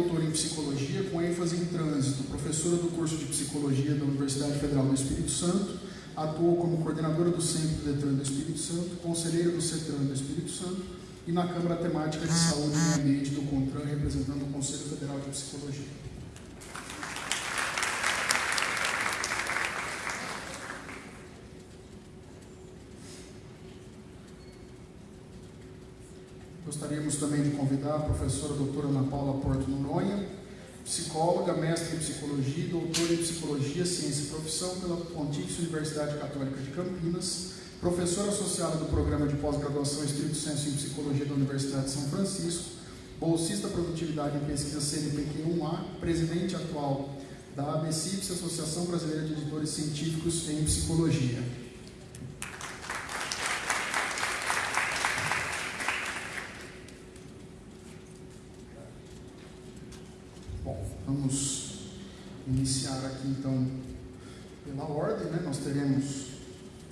doutora em psicologia com ênfase em trânsito, professora do curso de psicologia da Universidade Federal do Espírito Santo, atuou como coordenadora do Centro Detran do Espírito Santo, conselheira do CETRAN do Espírito Santo e na Câmara Temática de Saúde e Meio Ambiente do CONTRAN, representando o Conselho Federal de Psicologia. Gostaríamos também de convidar a professora doutora Ana Paula Porto Noronha, psicóloga, mestre em psicologia e doutora em psicologia, ciência e profissão pela Pontifícia Universidade Católica de Campinas, professora associada do programa de pós-graduação Estrito Senso em Psicologia da Universidade de São Francisco, bolsista produtividade em pesquisa CNPq1A, presidente atual da ABCIPS, Associação Brasileira de Editores Científicos em Psicologia. Vamos aqui então pela ordem, né? Nós teremos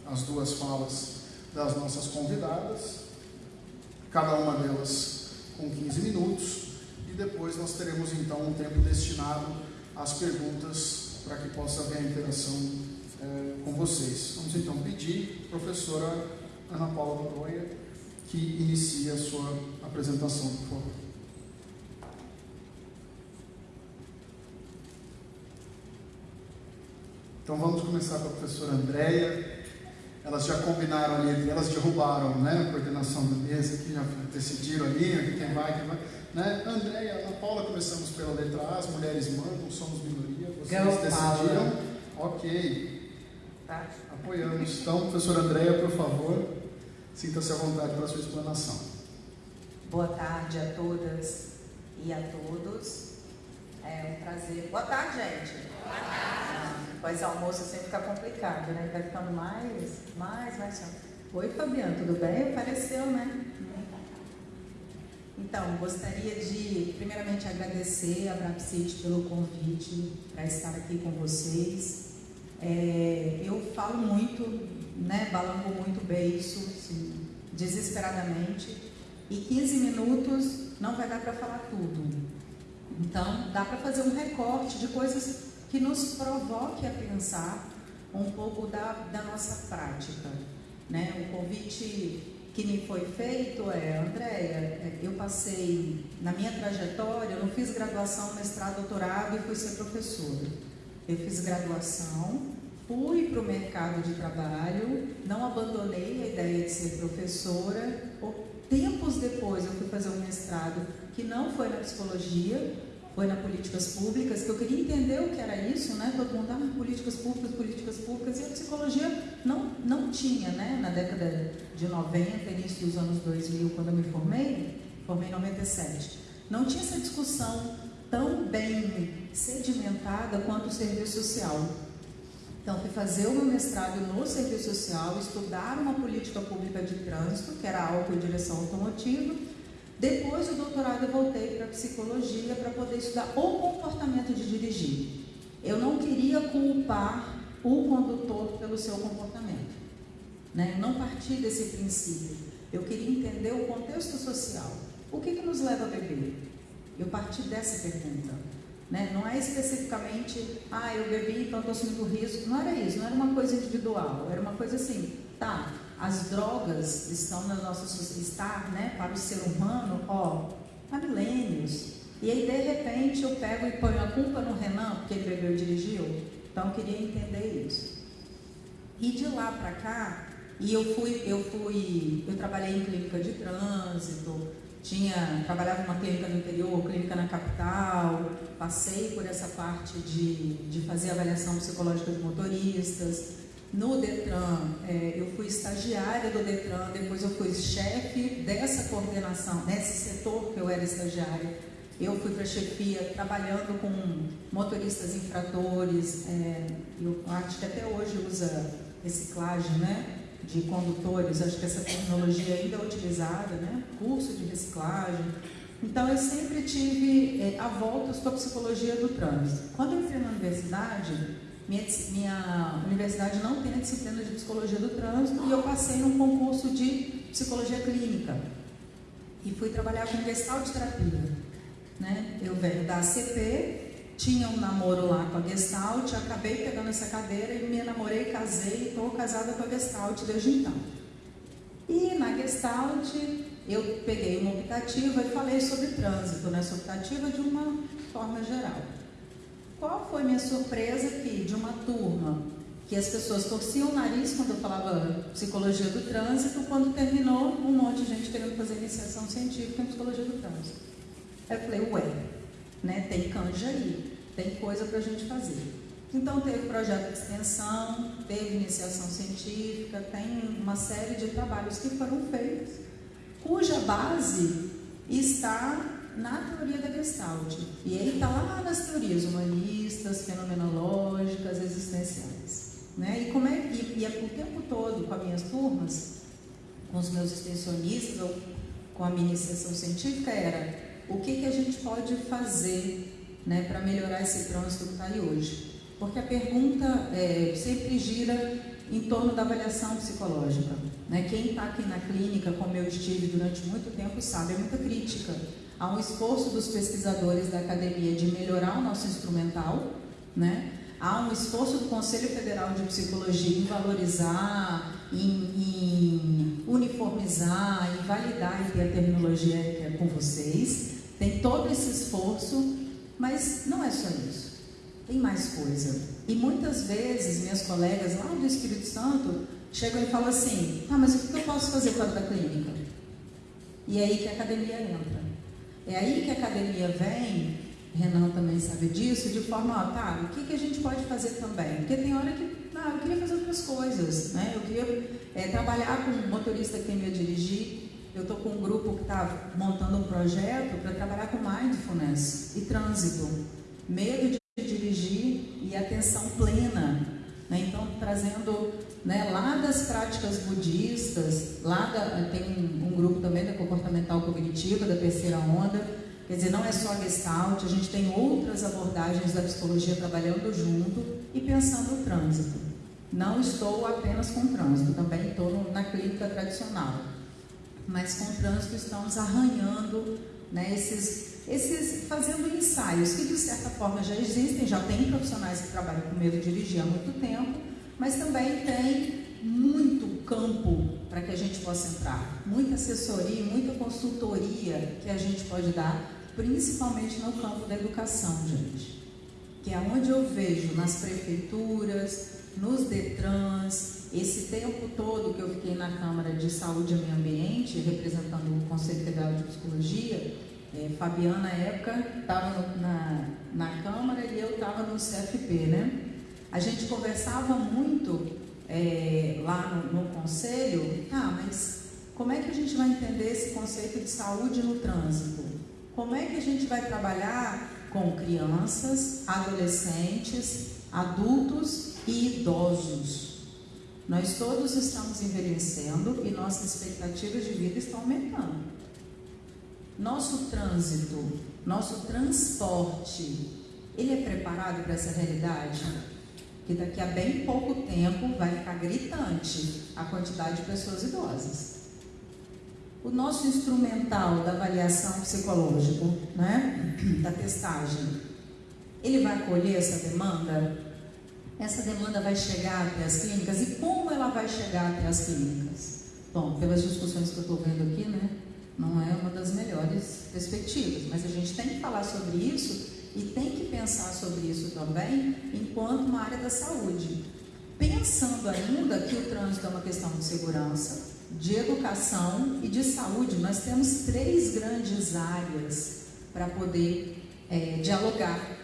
as duas falas das nossas convidadas, cada uma delas com 15 minutos, e depois nós teremos então um tempo destinado às perguntas para que possa haver a interação é, com vocês. Vamos então pedir professora Ana Paula Noronha que inicie a sua apresentação, por favor. Então vamos começar com a professora Andréia. Elas já combinaram ali, elas derrubaram né, a coordenação da mesa, que já decidiram ali quem vai, quem vai. Né? Andréia, Ana Paula, começamos pela letra A, as mulheres mandam, somos minoria, vocês decidiram. Paula. Ok. Tá. Apoiamos. Então, professora Andréia, por favor, sinta-se à vontade para a sua explanação. Boa tarde a todas e a todos. É um prazer. Boa tarde, gente. Boa tarde. Mas almoço sempre fica complicado, né? Vai ficando mais, mais, mais Oi, Fabiano, tudo bem? Apareceu, né? Então, gostaria de, primeiramente, agradecer a Brapsit pelo convite para estar aqui com vocês. É, eu falo muito, né, balanço muito beiço, assim, desesperadamente, e 15 minutos não vai dar para falar tudo. Então, dá para fazer um recorte de coisas que nos provoque a pensar um pouco da, da nossa prática. Né? O convite que me foi feito é, Andréia, eu passei na minha trajetória, eu não fiz graduação, mestrado, doutorado e fui ser professora. Eu fiz graduação, fui para o mercado de trabalho, não abandonei a ideia de ser professora. Tempos depois eu fui fazer um mestrado que não foi na psicologia, foi na políticas públicas, que eu queria entender o que era isso, né? Todo mundo, ah, políticas públicas, políticas públicas, e a psicologia não, não tinha, né? Na década de 90, início dos anos 2000, quando eu me formei, formei em 97, não tinha essa discussão tão bem sedimentada quanto o serviço social. Então, fui fazer o meu mestrado no serviço social, estudar uma política pública de trânsito, que era álcool e direção automotiva, depois do doutorado eu voltei para psicologia para poder estudar o comportamento de dirigir. Eu não queria culpar o condutor pelo seu comportamento. Né? Eu não parti desse princípio. Eu queria entender o contexto social. O que, que nos leva a beber? Eu parti dessa pergunta. Né? Não é especificamente, ah, eu bebi, então estou assumindo risco. Não era isso, não era uma coisa individual. Era uma coisa assim, tá, as drogas estão na nossa está, né, para o ser humano, ó, há milênios. E aí, de repente, eu pego e ponho a culpa no Renan, porque ele bebeu e dirigiu. Então, eu queria entender isso. E de lá para cá, e eu fui, eu fui, eu trabalhei em clínica de trânsito, tinha, trabalhava numa clínica no interior, clínica na capital, passei por essa parte de, de fazer avaliação psicológica de motoristas, no Detran, é, eu fui estagiária do Detran, depois eu fui chefe dessa coordenação, nesse setor que eu era estagiária. Eu fui para a chefia trabalhando com motoristas infratores, é, eu acho que até hoje usa reciclagem né, de condutores, acho que essa tecnologia ainda é utilizada, né, curso de reciclagem. Então eu sempre tive é, a volta com a psicologia do trânsito. Quando eu entrei na universidade, minha, minha universidade não tem a disciplina de psicologia do trânsito e eu passei num concurso de psicologia clínica e fui trabalhar com gestal de terapia. Né? Eu venho da ACP, tinha um namoro lá com a Gestalt, acabei pegando essa cadeira e me namorei, casei e estou casada com a Gestalt desde então. E na Gestalt eu peguei uma optativa e falei sobre trânsito nessa optativa de uma forma geral. Qual foi minha surpresa que de uma turma que as pessoas torciam o nariz quando eu falava psicologia do trânsito, quando terminou um monte de gente querendo fazer iniciação científica em psicologia do trânsito. Eu falei, ué, né, tem canja aí, tem coisa para a gente fazer. Então teve projeto de extensão, teve iniciação científica, tem uma série de trabalhos que foram feitos, cuja base está na teoria da Gestalt. E ele está lá nas teorias humanistas, fenomenológicas, existenciais. Né? E, como é, e, e é o tempo todo com as minhas turmas, com os meus extensionistas ou com a minha iniciação científica era o que, que a gente pode fazer né, para melhorar esse trânsito que está aí hoje. Porque a pergunta é, sempre gira em torno da avaliação psicológica. Né? Quem está aqui na clínica, como eu estive durante muito tempo, sabe, é muita crítica. Há um esforço dos pesquisadores da academia de melhorar o nosso instrumental, né? há um esforço do Conselho Federal de Psicologia em valorizar, em, em uniformizar, em validar a terminologia é com vocês. Tem todo esse esforço, mas não é só isso. Tem mais coisa. E muitas vezes minhas colegas lá do Espírito Santo chegam e falam assim: ah, mas o que eu posso fazer fora da clínica? E é aí que a academia entra. É aí que a academia vem Renan também sabe disso, de forma, ó, tá, o que, que a gente pode fazer também? Porque tem hora que, ah, eu queria fazer outras coisas, né? Eu queria é, trabalhar com um motorista que tem me dirigir. Eu estou com um grupo que está montando um projeto para trabalhar com mindfulness e trânsito. Medo de dirigir e atenção plena. Né? Então, trazendo né, lá das práticas budistas, lá da, tem grupo também da comportamental cognitiva, da terceira onda, Quer dizer, não é só a Gestalt, a gente tem outras abordagens da psicologia trabalhando junto e pensando no trânsito. Não estou apenas com trânsito, também estou na clínica tradicional. Mas com trânsito estamos arranhando né, esses, esses, fazendo ensaios que de certa forma já existem, já tem profissionais que trabalham com medo de dirigir há muito tempo, mas também tem muito campo para que a gente possa entrar, muita assessoria, muita consultoria que a gente pode dar principalmente no campo da educação, gente. Que é onde eu vejo nas prefeituras, nos DETRANS, esse tempo todo que eu fiquei na Câmara de Saúde e Meio Ambiente, representando o Conselho Federal de Psicologia, é, Fabiana, na época, estava na, na Câmara e eu estava no CFP, né? A gente conversava muito é, lá no, no Conselho, ah, mas como é que a gente vai entender esse conceito de saúde no trânsito? Como é que a gente vai trabalhar com crianças, adolescentes, adultos e idosos? Nós todos estamos envelhecendo e nossas expectativas de vida estão aumentando. Nosso trânsito, nosso transporte, ele é preparado para essa realidade? Que daqui a bem pouco tempo vai ficar gritante a quantidade de pessoas idosas o nosso instrumental da avaliação psicológica, né, da testagem, ele vai acolher essa demanda? Essa demanda vai chegar até as clínicas e como ela vai chegar até as clínicas? Bom, pelas discussões que eu estou vendo aqui, né, não é uma das melhores perspectivas, mas a gente tem que falar sobre isso e tem que pensar sobre isso também enquanto uma área da saúde. Pensando ainda que o trânsito é uma questão de segurança, de educação e de saúde, nós temos três grandes áreas para poder é, dialogar,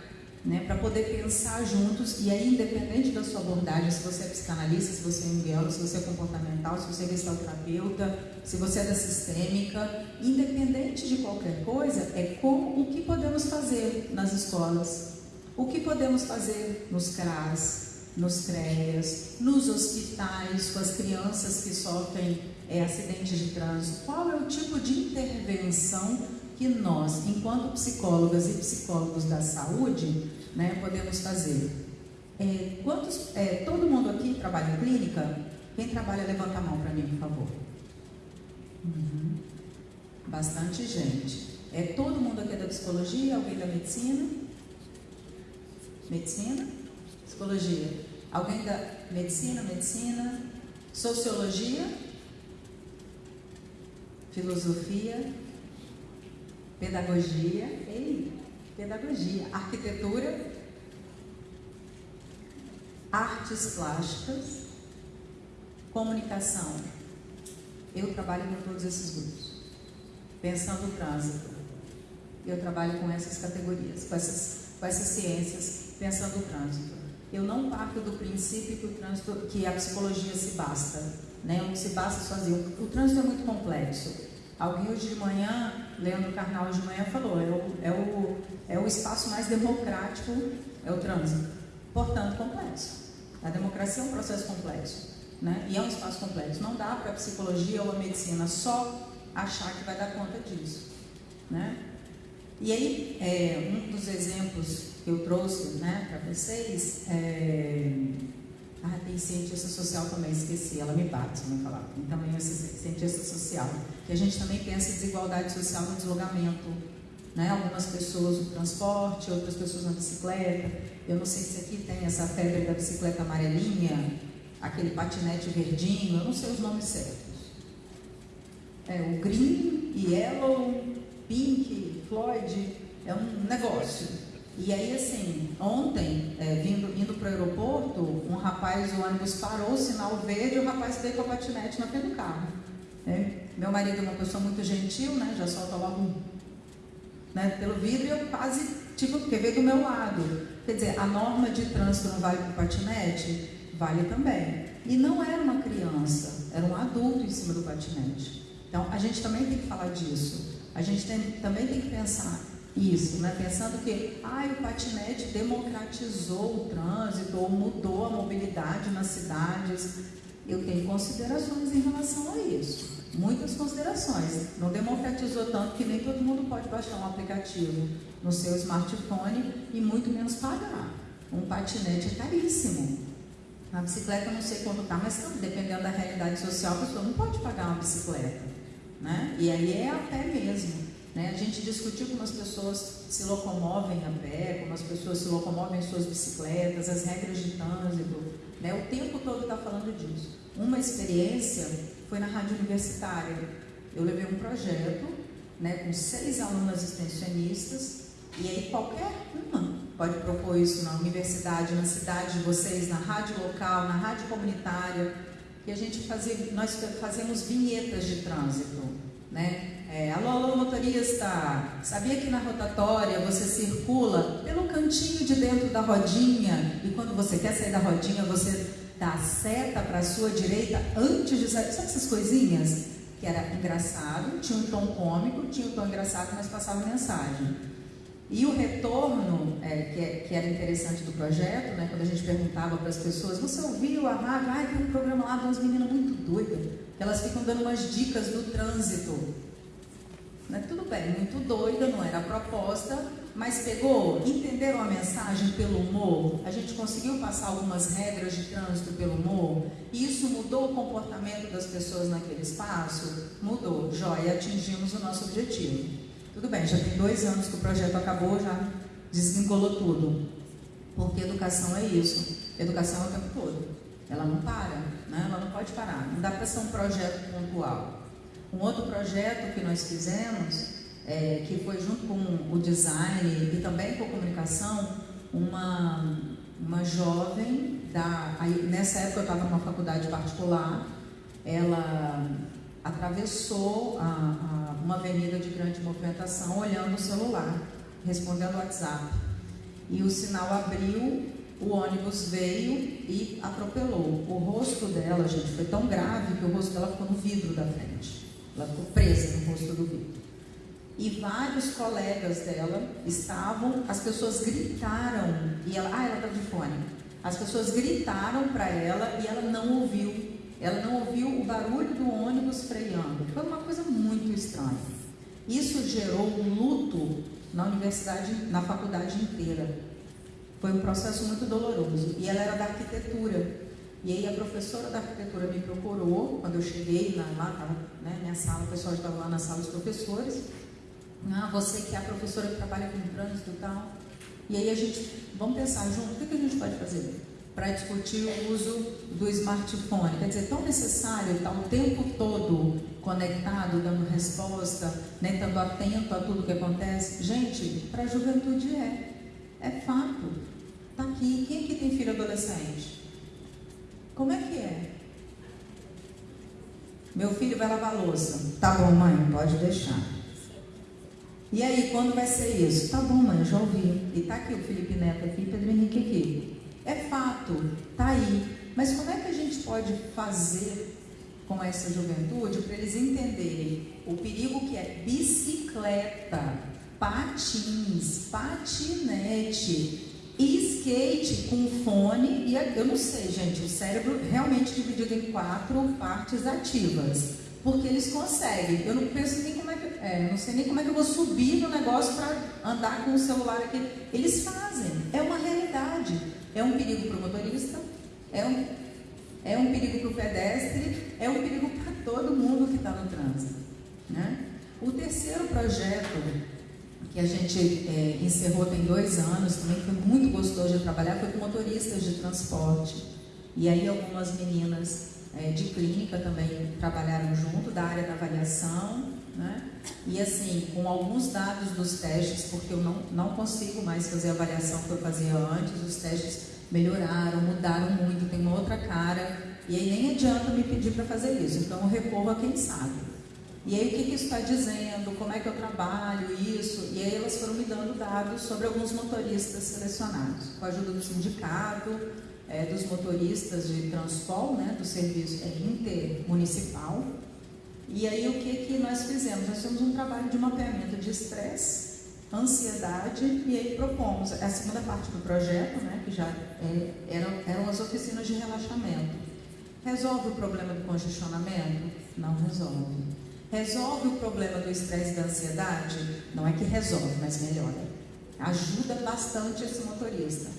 né, para poder pensar juntos, e aí, independente da sua abordagem, se você é psicanalista, se você é biólogo, se você é comportamental, se você é gestalterapeuta, se você é da sistêmica, independente de qualquer coisa, é como o que podemos fazer nas escolas, o que podemos fazer nos CRAS, nos CREAS, nos hospitais, com as crianças que sofrem é, acidentes de trânsito, qual é o tipo de intervenção que nós, enquanto psicólogas e psicólogos da saúde, né, podemos fazer? É, quantos, é, todo mundo aqui trabalha em clínica? Quem trabalha, levanta a mão para mim, por favor. Uhum. Bastante gente. É todo mundo aqui é da psicologia, alguém da medicina? Medicina? Psicologia. Alguém da medicina, medicina? Sociologia? Filosofia? Pedagogia? Ei, pedagogia. Arquitetura? Artes plásticas? Comunicação? Eu trabalho com todos esses grupos. Pensando o trânsito. Eu trabalho com essas categorias, com essas, com essas ciências, pensando o trânsito. Eu não parto do princípio que o trânsito, que a psicologia se basta, né? Se basta sozinho. O trânsito é muito complexo. Alguém hoje de manhã, Leandro Carnal de manhã falou, é o, é o, é o espaço mais democrático, é o trânsito. Portanto, complexo. A democracia é um processo complexo. Né? E é um espaço complexo. Não dá para a psicologia ou a medicina só achar que vai dar conta disso. Né? E aí, é, um dos exemplos que eu trouxe né, para vocês é. Ah, tem cientista social também, esqueci, ela me bate se não falar. Tem também esse cientista social, que a gente também pensa em desigualdade social no deslocamento. Né? Algumas pessoas no transporte, outras pessoas na bicicleta. Eu não sei se aqui tem essa febre da bicicleta amarelinha, aquele patinete verdinho, eu não sei os nomes certos. É, o green, yellow, pink, Floyd, é um negócio. E aí, assim, ontem, é, vindo, indo para o aeroporto, um rapaz, o ônibus parou, o sinal verde, o rapaz veio com a patinete na frente do carro. É, meu marido é uma pessoa muito gentil, né? Já solta logo um, né, pelo vidro e eu quase, tipo, porque veio do meu lado. Quer dizer, a norma de trânsito não vale para o patinete? Vale também. E não era uma criança, era um adulto em cima do patinete. Então, a gente também tem que falar disso. A gente tem, também tem que pensar isso, né? pensando que ah, o patinete democratizou o trânsito ou mudou a mobilidade nas cidades. Eu tenho considerações em relação a isso. Muitas considerações. Não democratizou tanto que nem todo mundo pode baixar um aplicativo no seu smartphone e muito menos pagar. Um patinete é caríssimo. A bicicleta não sei quanto está, mas dependendo da realidade social, a pessoa não pode pagar uma bicicleta. Né? E aí é a pé mesmo. Né? A gente discutiu como as pessoas se locomovem a pé, como as pessoas se locomovem em suas bicicletas, as regras de trânsito. Né? O tempo todo está falando disso. Uma experiência foi na rádio universitária. Eu levei um projeto né, com seis alunas extensionistas, e aí qualquer uma pode propor isso na universidade, na cidade de vocês, na rádio local, na rádio comunitária que a gente fazia, nós fazemos vinhetas de trânsito, né? É, alô, alô, motorista, sabia que na rotatória você circula pelo cantinho de dentro da rodinha e quando você quer sair da rodinha você dá seta para a sua direita antes de sair? Sabe essas coisinhas? Que era engraçado, tinha um tom cômico, tinha um tom engraçado, mas passava mensagem. E o retorno, é, que, é, que, era interessante do projeto, né, quando a gente perguntava para as pessoas, você ouviu a rádio? Ah, tem um programa lá de umas meninas muito doidas, que elas ficam dando umas dicas do trânsito. Né, tudo bem, muito doida, não era a proposta, mas pegou, entenderam a mensagem pelo humor? A gente conseguiu passar algumas regras de trânsito pelo humor? E isso mudou o comportamento das pessoas naquele espaço? Mudou, joia, atingimos o nosso objetivo. Tudo bem, já tem dois anos que o projeto acabou, já desvinculou tudo. Porque educação é isso. Educação é o tempo todo. Ela não para, né? ela não pode parar. Não dá para ser um projeto pontual. Um outro projeto que nós fizemos, é, que foi junto com o design e também com a comunicação, uma, uma jovem, da, aí, nessa época eu estava numa faculdade particular, ela atravessou a, a, uma avenida de grande movimentação olhando o celular, respondendo o WhatsApp. E o sinal abriu, o ônibus veio e atropelou. O rosto dela, gente, foi tão grave que o rosto dela ficou no vidro da frente. Ela ficou presa no rosto do vidro. E vários colegas dela estavam, as pessoas gritaram, e ela, ah, ela está de fone. As pessoas gritaram para ela e ela não ouviu ela não ouviu o barulho do ônibus freando. Foi uma coisa muito estranha. Isso gerou um luto na universidade, na faculdade inteira. Foi um processo muito doloroso. E ela era da arquitetura. E aí a professora da arquitetura me procurou quando eu cheguei na, lá, tava, né, minha sala, o pessoal estava lá na sala dos professores. Ah, você que é a professora que trabalha com trânsito e tal. E aí a gente, vamos pensar junto, o que, que a gente pode fazer para discutir o uso do smartphone? Quer dizer, tão necessário estar o tempo todo conectado, dando resposta, né, estando atento a tudo que acontece? Gente, para a juventude é. É fato. Está aqui. Quem aqui tem filho adolescente? Como é que é? Meu filho vai lavar louça. Tá bom, mãe, pode deixar. E aí, quando vai ser isso? Tá bom, mãe, já ouvi. E tá aqui o Felipe Neto aqui, Pedro Henrique aqui. É fato, tá aí. Mas como é que a gente pode fazer com essa juventude para eles entenderem o perigo que é bicicleta, patins, patinete, skate com fone e eu não sei, gente, o cérebro realmente dividido em quatro partes ativas, porque eles conseguem. Eu não penso nem como é que, é, não sei nem como é que eu vou subir no negócio para andar com o celular aqui. Eles fazem, é uma realidade. É um perigo para o motorista, é um, é um perigo para o pedestre, é um perigo para todo mundo que está no trânsito. Né? O terceiro projeto que a gente é, encerrou tem dois anos, também foi muito gostoso de trabalhar, foi com motoristas de transporte. E aí algumas meninas é, de clínica também trabalharam junto, da área da avaliação, né? E assim, com alguns dados dos testes, porque eu não, não consigo mais fazer a avaliação que eu fazia antes, os testes melhoraram, mudaram muito, tem uma outra cara, e aí nem adianta me pedir para fazer isso, então eu recorro a quem sabe. E aí o que, que isso está dizendo, como é que eu trabalho isso, e aí elas foram me dando dados sobre alguns motoristas selecionados, com a ajuda do sindicato, é, dos motoristas de transpol, né, do serviço é, intermunicipal. E aí o que, que nós fizemos? Nós fizemos um trabalho de mapeamento de estresse, ansiedade, e aí propomos a segunda parte do projeto, né, que já é, eram, eram as oficinas de relaxamento. Resolve o problema do congestionamento? Não resolve. Resolve o problema do estresse e da ansiedade? Não é que resolve, mas melhora. Ajuda bastante esse motorista.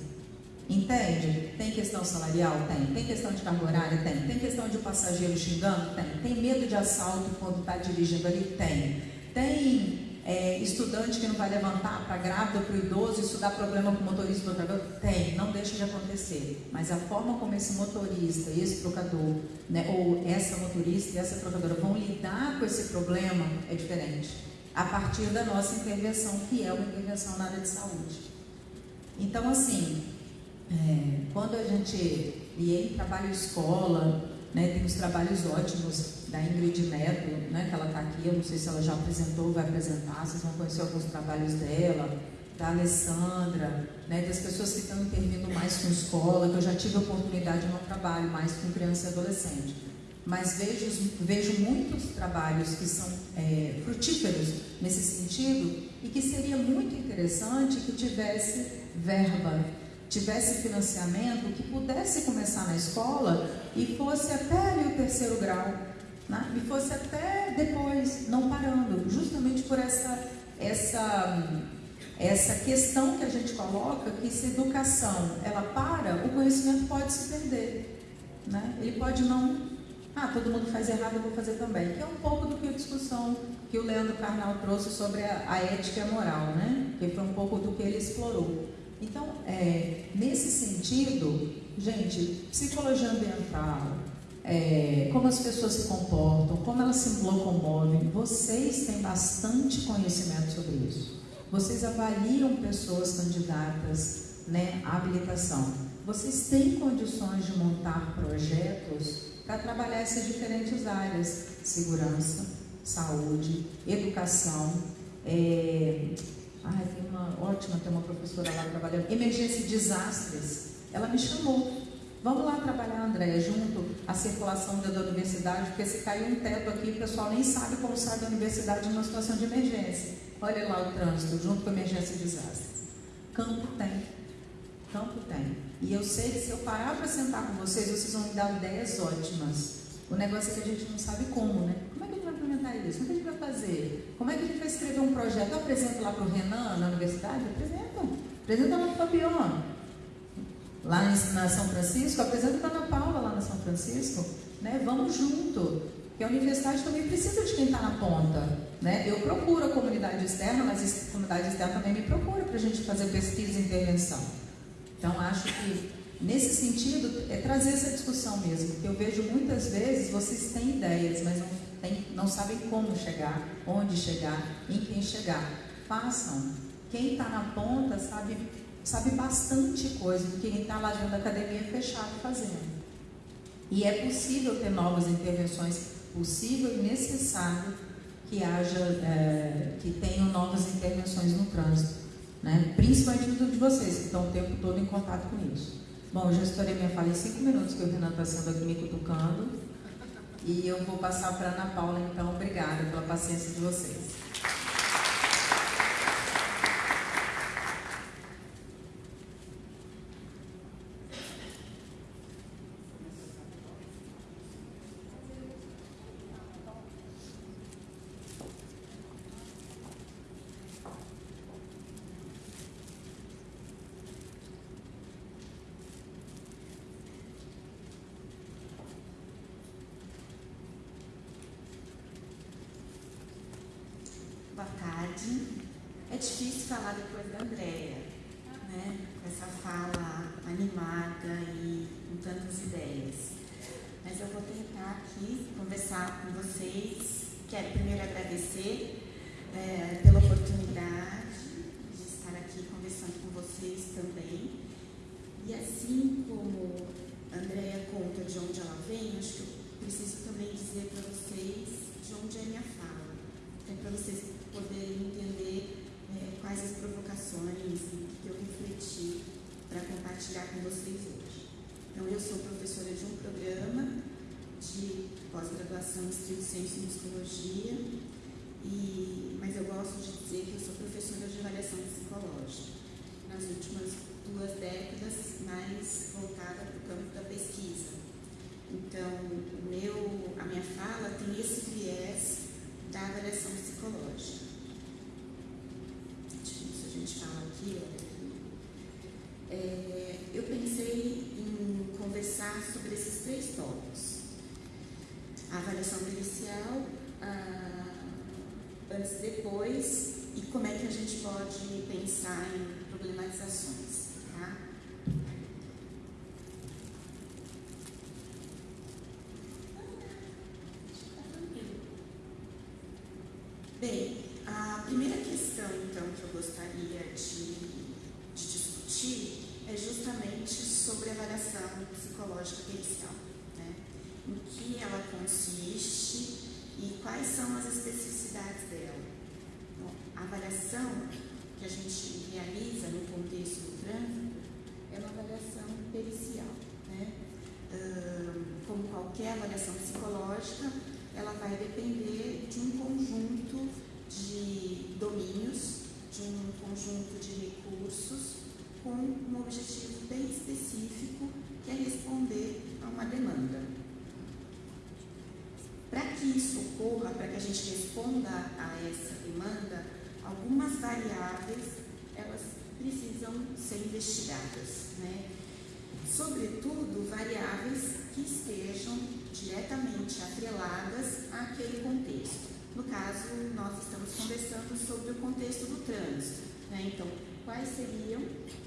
Entende? Tem questão salarial? Tem. Tem questão de carga horária? Tem. Tem questão de passageiro xingando? Tem. Tem medo de assalto quando está dirigindo ali? Tem. Tem é, estudante que não vai levantar para grávida para o idoso, isso dá problema para o motorista do trocador? Tem, não deixa de acontecer. Mas a forma como esse motorista, esse trocador, né, ou essa motorista e essa trocadora vão lidar com esse problema é diferente. A partir da nossa intervenção, que é uma intervenção na área de saúde. Então, assim, é, quando a gente. E aí, trabalho escola, né, tem os trabalhos ótimos da Ingrid Neto, né, que ela está aqui, eu não sei se ela já apresentou, vai apresentar, vocês vão conhecer alguns trabalhos dela, da Alessandra, né, das pessoas que estão intervindo mais com escola, que eu já tive a oportunidade, não trabalho mais com criança e adolescente. Mas vejo, vejo muitos trabalhos que são é, frutíferos nesse sentido e que seria muito interessante que tivesse verba tivesse financiamento que pudesse começar na escola e fosse até ali o terceiro grau, né? e fosse até depois, não parando, justamente por essa, essa, essa questão que a gente coloca, que se educação ela para, o conhecimento pode se perder. Né? Ele pode não. Ah, todo mundo faz errado, eu vou fazer também. Que é um pouco do que a discussão que o Leandro Carnal trouxe sobre a, a ética e a moral, né? Que foi um pouco do que ele explorou. Então, é, nesse sentido, gente, psicologia ambiental, é, como as pessoas se comportam, como elas se locomovem, vocês têm bastante conhecimento sobre isso. Vocês avaliam pessoas candidatas né, à habilitação. Vocês têm condições de montar projetos para trabalhar essas diferentes áreas: segurança, saúde, educação, é, Ai, tem uma ótima, tem uma professora lá trabalhando, emergência e desastres. Ela me chamou. Vamos lá trabalhar, Andréia, junto à circulação da, da universidade, porque se caiu um teto aqui, o pessoal nem sabe como sai da universidade numa situação de emergência. Olha lá o trânsito, junto com a emergência e desastres. Campo tem. Campo tem. E eu sei que se eu parar para sentar com vocês, vocês vão me dar ideias ótimas. O negócio é que a gente não sabe como, né? Como é que a gente vai implementar isso? Como é que a gente vai fazer? Como é que a gente vai escrever um projeto? Eu apresento lá para o Renan, na universidade? Apresenta. Apresenta lá para o Fabiano. Lá na São Francisco, apresenta a Ana Paula lá na São Francisco. Né? Vamos junto. Porque a universidade também precisa de quem está na ponta. Né? Eu procuro a comunidade externa, mas a comunidade externa também me procura para a gente fazer pesquisa e intervenção. Então, acho que nesse sentido é trazer essa discussão mesmo, porque eu vejo muitas vezes vocês têm ideias, mas não, tem, não sabem como chegar, onde chegar, em quem chegar. Façam. Quem está na ponta sabe, sabe bastante coisa do que quem está lá dentro da academia fechado fazendo. E é possível ter novas intervenções, possível e necessário que haja, é, que tenham novas intervenções no trânsito, né? principalmente no de vocês, que estão o tempo todo em contato com isso. Bom, eu já estourei minha fala em cinco minutos, que o Renan está sendo aqui me cutucando, e eu vou passar para a Ana Paula, então, obrigada pela paciência de vocês. verdade, é difícil falar depois Bem, a primeira questão, então, que eu gostaria de, de discutir é justamente sobre a avaliação psicológica pericial. Né? Em que ela consiste e quais são as especificidades dela. Bom, a avaliação que a gente realiza no contexto do trânsito é uma avaliação pericial. Né? como qualquer avaliação psicológica, ela vai depender de um conjunto de domínios, de um conjunto de recursos com um objetivo bem específico que é responder a uma demanda. Para ocorra, para que a gente responda a essa demanda, algumas variáveis elas precisam ser investigadas, né? Sobretudo variáveis que estejam diretamente atreladas àquele contexto. No caso, nós estamos conversando sobre o contexto do trânsito. Né? Então, quais seriam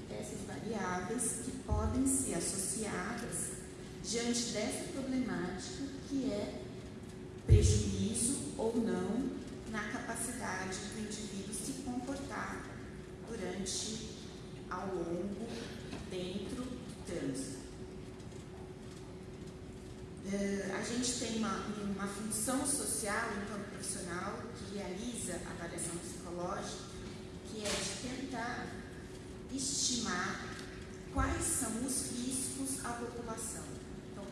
essas variáveis que podem ser associadas diante dessa problemática que é prejuízo ou não na capacidade do indivíduo se comportar durante, ao longo, dentro do trânsito. Uh, a gente tem uma, uma função social enquanto profissional que realiza a avaliação psicológica, que é de tentar estimar quais são os riscos à população.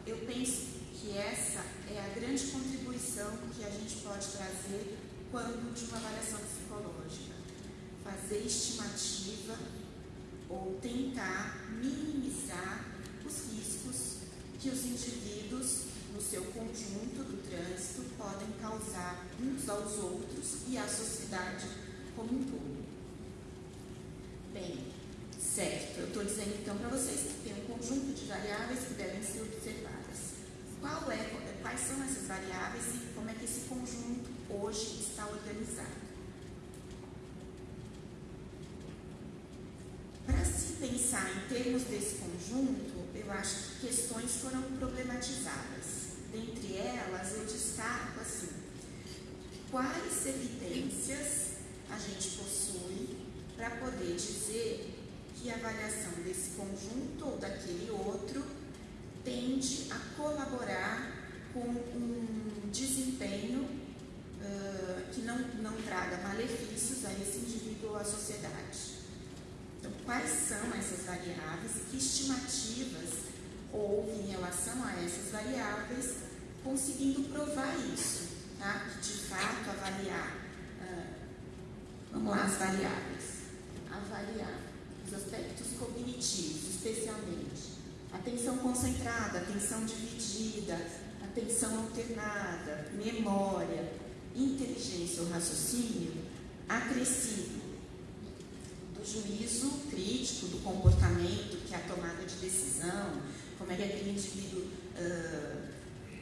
Eu penso que essa é a grande contribuição que a gente pode trazer quando de uma avaliação psicológica. Fazer estimativa ou tentar minimizar os riscos que os indivíduos no seu conjunto do trânsito podem causar uns aos outros e à sociedade como um todo. Bem, certo, eu estou dizendo então para vocês que tem um conjunto de variáveis que devem ser observadas. Qual é, quais são essas variáveis e como é que esse conjunto hoje está organizada. Para se pensar em termos desse conjunto, eu acho que questões foram problematizadas. Dentre elas, eu destaco assim: quais evidências a gente possui para poder dizer que a avaliação desse conjunto ou daquele outro tende a colaborar com um desempenho uh, que não, não traga malefícios a esse indivíduo ou à sociedade. Então, quais são essas variáveis e que estimativas houve em relação a essas variáveis, conseguindo provar isso, tá? de fato avaliar, uh, vamos lá, as variáveis, avaliar os aspectos cognitivos, especialmente atenção concentrada, atenção dividida, atenção alternada, memória, inteligência ou raciocínio, acrescido do juízo crítico, do comportamento, que é a tomada de decisão, como é que aquele indivíduo uh,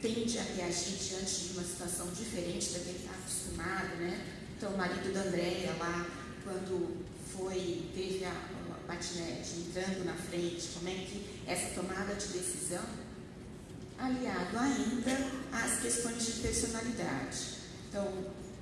tende a reagir diante de uma situação diferente da que ele está acostumado, né? Então, o marido da Andréia lá, quando foi, teve a, patinete entrando na frente, como é que essa tomada de decisão, aliado ainda às questões de personalidade. Então,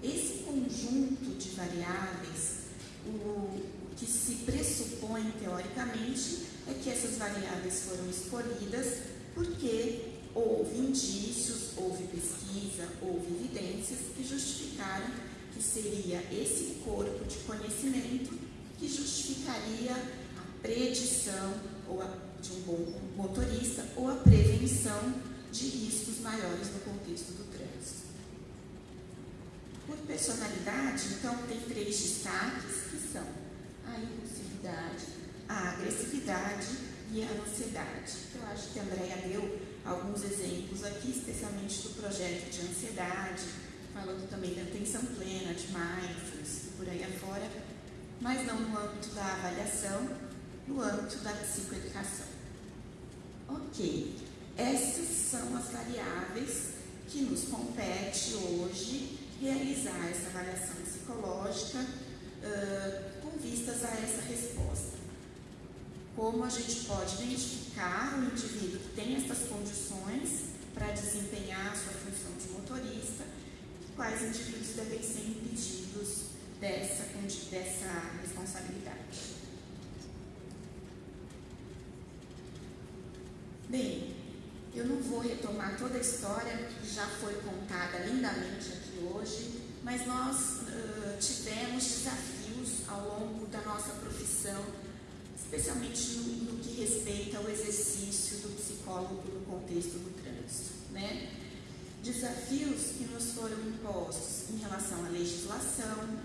esse conjunto de variáveis, o, que se pressupõe teoricamente é que essas variáveis foram escolhidas porque houve indícios, houve pesquisa, houve evidências que justificaram que seria esse corpo de conhecimento que justificaria a predição ou a, de um bom motorista ou a prevenção de riscos maiores no contexto do trânsito. Por personalidade, então, tem três destaques que são a impulsividade, a agressividade e a ansiedade. Eu acho que a Andrea deu alguns exemplos aqui, especialmente do projeto de ansiedade, falando também da atenção plena, de mindfulness por aí afora, mas não no âmbito da avaliação, no âmbito da psicoeducação. Ok, essas são as variáveis que nos compete hoje realizar essa avaliação psicológica uh, com vistas a essa resposta. Como a gente pode identificar o indivíduo que tem essas condições para desempenhar a sua função de motorista, quais indivíduos devem ser impedidos dessa, dessa responsabilidade. Bem, eu não vou retomar toda a história que já foi contada lindamente aqui hoje, mas nós uh, tivemos desafios ao longo da nossa profissão, especialmente no, no, que respeita ao exercício do psicólogo no contexto do trânsito. Né? Desafios que nos foram impostos em relação à legislação,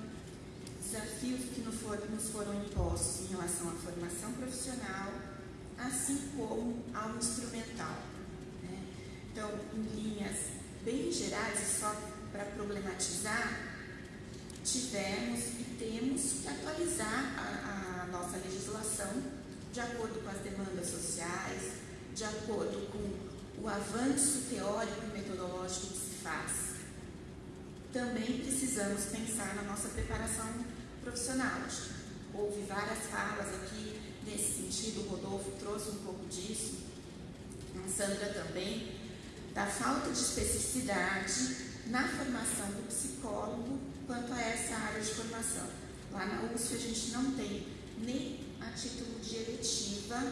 desafios que nos foram, nos foram impostos em relação à formação profissional, assim como ao instrumental. Né? Então, em linhas bem gerais, só para problematizar, tivemos e temos que atualizar a, a nossa legislação de acordo com as demandas sociais, de acordo com o avanço teórico e metodológico que se faz. Também precisamos pensar na nossa preparação profissional. Houve várias falas aqui nesse sentido, o Rodolfo trouxe um pouco disso, a Sandra também, da falta de especificidade na formação do psicólogo quanto a essa área de formação. Lá na USP a gente não tem nem a título de eletiva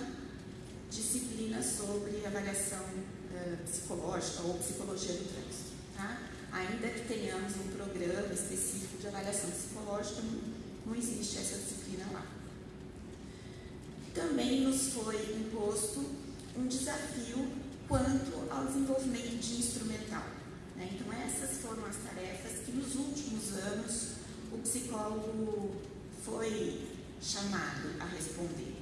disciplina sobre avaliação uh, psicológica ou psicologia do trânsito. Tá? Ainda que tenhamos um programa específico de avaliação psicológica, não, existe essa disciplina lá. Também nos foi imposto um desafio quanto ao desenvolvimento de instrumental. Né? Então, essas foram as tarefas que nos últimos anos o psicólogo foi chamado a responder.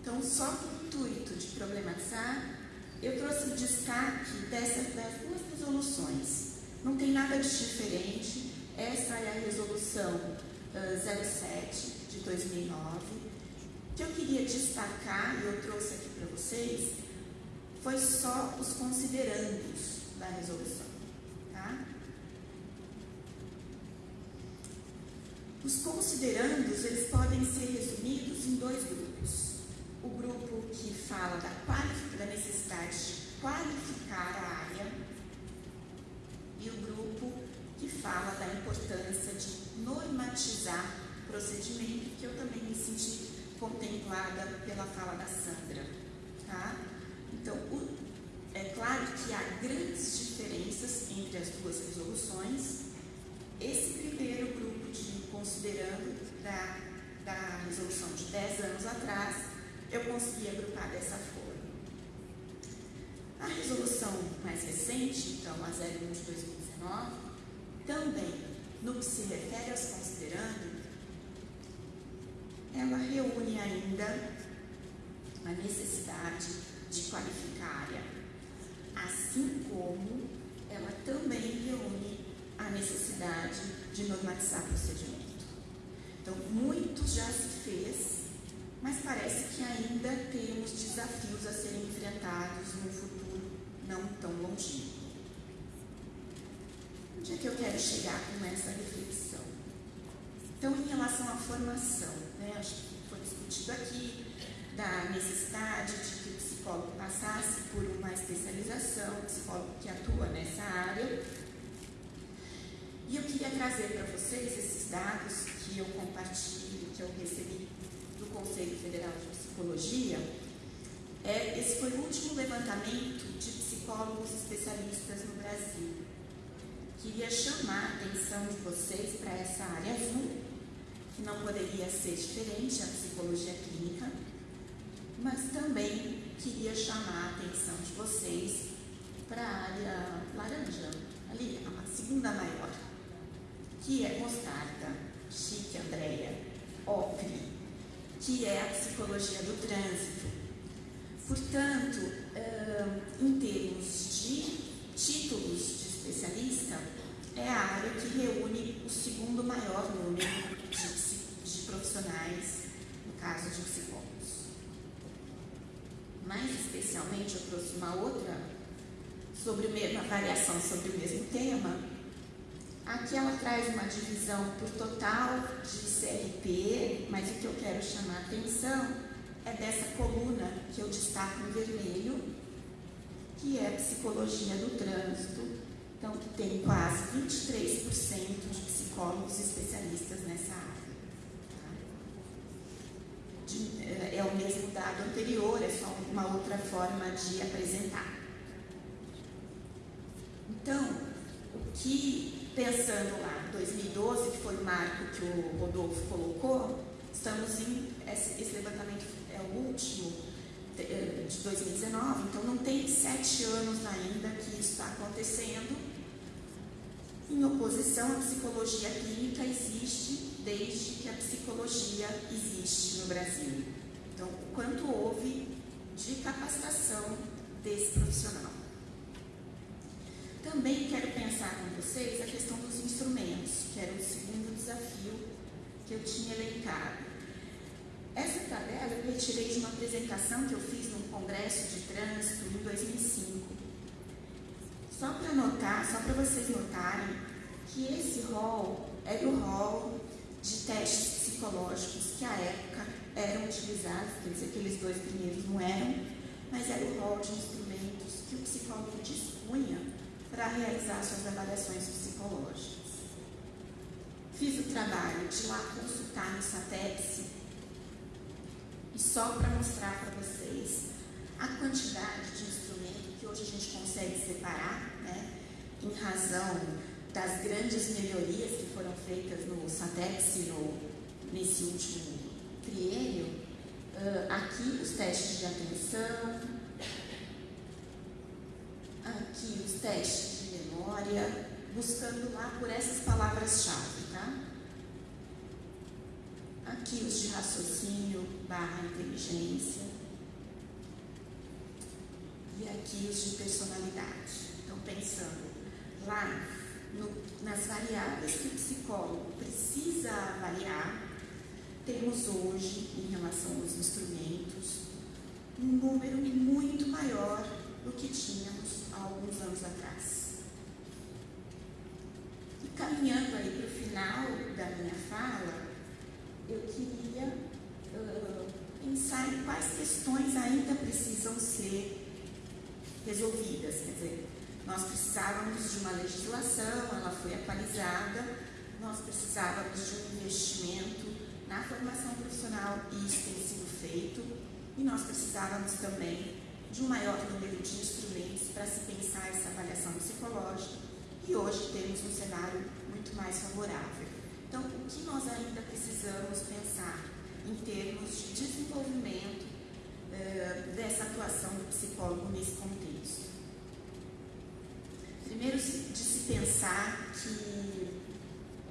Então, só com o intuito de problematizar, eu trouxe o destaque dessas duas resoluções. Não tem nada de diferente. Essa é a resolução uh, 07 de 2009. O que eu queria destacar, e eu trouxe aqui para vocês, foi só os considerandos da resolução. Tá? Os considerandos eles podem ser resumidos em dois grupos. O grupo que fala da, da necessidade de qualificar a área e o grupo que fala da importância de normatizar o procedimento, que eu também me senti contemplada pela fala da Sandra. Tá? Então, o, é claro que há grandes diferenças entre as duas resoluções. Esse primeiro grupo de considerando da, da resolução de 10 anos atrás, eu consegui agrupar dessa forma. A resolução mais recente, então a 01 de 2019, também, no que se refere aos considerando, ela reúne ainda a necessidade de qualificar a área, assim como ela também reúne a necessidade de normatizar procedimento. Então, muito já se fez, mas parece que ainda temos desafios a serem enfrentados no futuro não tão longínquo. Onde é que eu quero chegar com essa reflexão? Então, em relação à formação, né, acho que foi discutido aqui da necessidade de que o psicólogo passasse por uma especialização, psicólogo que atua nessa área. E eu queria trazer para vocês esses dados que eu compartilho, que eu recebi do Conselho Federal de Psicologia. É, esse foi o último levantamento de psicólogos especialistas no Brasil. Queria chamar a atenção de vocês para essa área azul, que não poderia ser diferente, a psicologia clínica, mas também queria chamar a atenção de vocês para a área laranja, ali, a segunda maior, que é mostarda, chique, Andréia, ocre, que é a psicologia do trânsito. Portanto, em termos de títulos especialista, é a área que reúne o segundo maior número de, de profissionais, no caso de psicólogos. Mais especialmente, eu trouxe uma outra sobre uma variação sobre o mesmo tema. Aqui ela traz uma divisão por total de CRP, mas o que eu quero chamar a atenção é dessa coluna que eu destaco em vermelho, que é psicologia do trânsito. Então, tem quase 23% de psicólogos especialistas nessa área. Tá? De, é, é o mesmo dado anterior, é só uma outra forma de apresentar. Então, o que, pensando lá, 2012, que foi o marco que o Rodolfo colocou, estamos em. Esse, esse levantamento é o último de 2019, então não tem sete anos ainda que isso está acontecendo. Em oposição, a psicologia clínica existe desde que a psicologia existe no Brasil. Então, o quanto houve de capacitação desse profissional. Também quero pensar com vocês a questão dos instrumentos, que era o segundo desafio que eu tinha elencado. Essa tabela eu retirei de uma apresentação que eu fiz num congresso de trânsito em 2005. Só para notar, só para vocês notarem que esse rol era o rol de testes psicológicos que à época eram utilizados, quer dizer, aqueles dois primeiros não eram, mas era o rol de instrumentos que o psicólogo dispunha para realizar suas avaliações psicológicas. Fiz o trabalho de lá consultar no SATEPS e só para mostrar para vocês a quantidade de hoje a gente consegue separar, né, em razão das grandes melhorias que foram feitas no SATEX no, nesse último triênio, uh, aqui os testes de atenção, aqui os testes de memória, buscando lá por essas palavras-chave, tá? Aqui os de raciocínio barra inteligência. E aqui os de personalidade. Então, pensando lá no, nas variáveis que o psicólogo precisa avaliar, temos hoje, em relação aos instrumentos, um número muito maior do que tínhamos há alguns anos atrás. caminhando aí para o final da minha fala, eu queria uh, pensar em quais questões ainda precisam ser resolvidas. Quer dizer, nós precisávamos de uma legislação, ela foi atualizada, nós precisávamos de um investimento na formação profissional, e isso tem sido feito, e nós precisávamos também de um maior número de instrumentos para se pensar essa avaliação psicológica, e hoje temos um cenário muito mais favorável. Então, o que nós ainda precisamos pensar em termos de desenvolvimento uh, dessa atuação do psicólogo nesse contexto? Primeiro, de se pensar que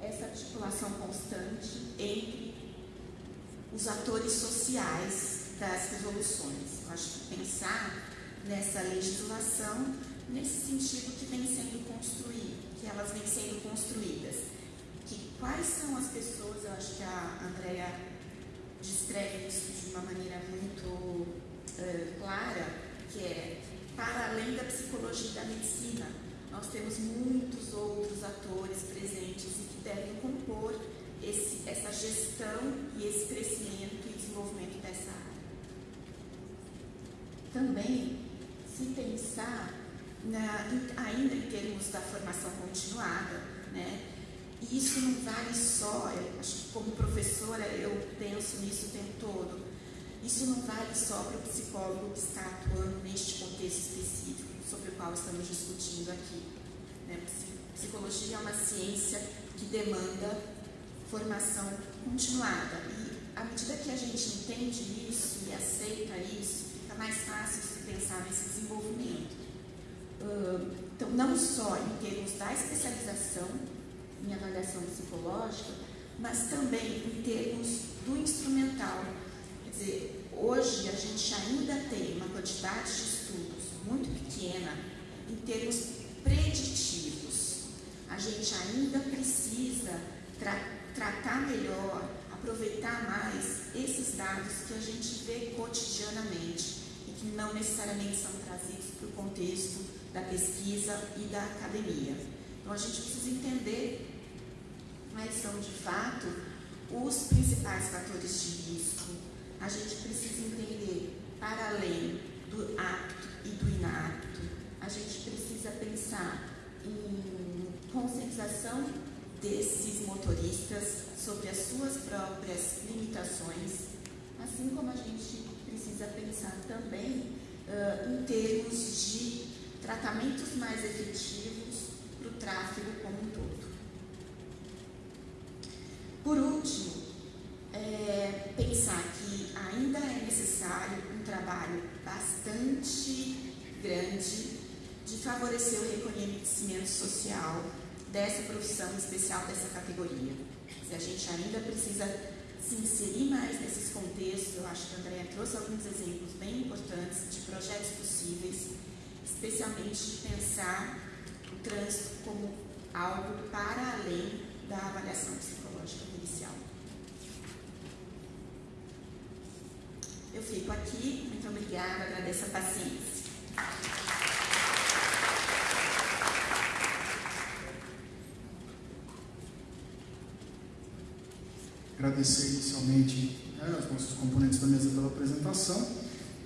essa articulação constante entre os atores sociais das resoluções. Eu acho que pensar nessa legislação nesse sentido que vem sendo construído, que elas vêm sendo construídas. Que quais são as pessoas, eu acho que a Andrea descreve isso de uma maneira muito uh, clara, que é para além da psicologia e da medicina, nós temos muitos outros atores presentes e que devem compor esse, essa gestão e esse crescimento e desenvolvimento dessa área. Também, se pensar na, ainda em termos da formação continuada, né? Isso não vale só, eu acho que como professora eu penso nisso o tempo todo, isso não vale só para o psicólogo que está atuando neste contexto específico sobre o qual estamos discutindo aqui. Né? Psicologia é uma ciência que demanda formação continuada. E à medida que a gente entende isso e aceita isso, fica mais fácil se pensar nesse desenvolvimento. Então, não só em termos da especialização em avaliação psicológica, mas também em termos do instrumental. Quer dizer, hoje a gente ainda tem uma quantidade de muito pequena em termos preditivos. A gente ainda precisa tratar tratar melhor, aproveitar mais esses dados que a gente vê cotidianamente e que não necessariamente são trazidos para o contexto da pesquisa e da academia. Então a gente precisa entender quais são de fato os principais fatores de risco. A gente precisa entender, para além do apto e do inapto, a gente precisa pensar em conscientização desses motoristas sobre as suas próprias limitações, assim como a gente precisa pensar também uh, em termos de tratamentos mais efetivos para o tráfego como um todo. Por último, é, pensar que ainda é necessário um trabalho bastante grande de favorecer o reconhecimento social dessa profissão especial, dessa categoria. Se a gente ainda precisa se inserir mais nesses contextos, eu acho que a Andrea trouxe alguns exemplos bem importantes de projetos possíveis, especialmente de pensar o trânsito como algo para além da avaliação psicológica Eu fico aqui, muito obrigada, agradeço a paciência. agradecer inicialmente né, os nossos componentes da mesa pela apresentação.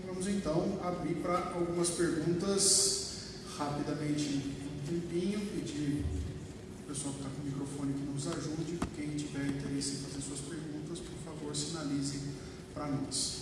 Vamos então abrir para algumas perguntas rapidamente um tempinho, pedir o pessoal que está com o microfone que nos ajude. Quem tiver interesse em fazer suas perguntas, por favor, sinalize para nós.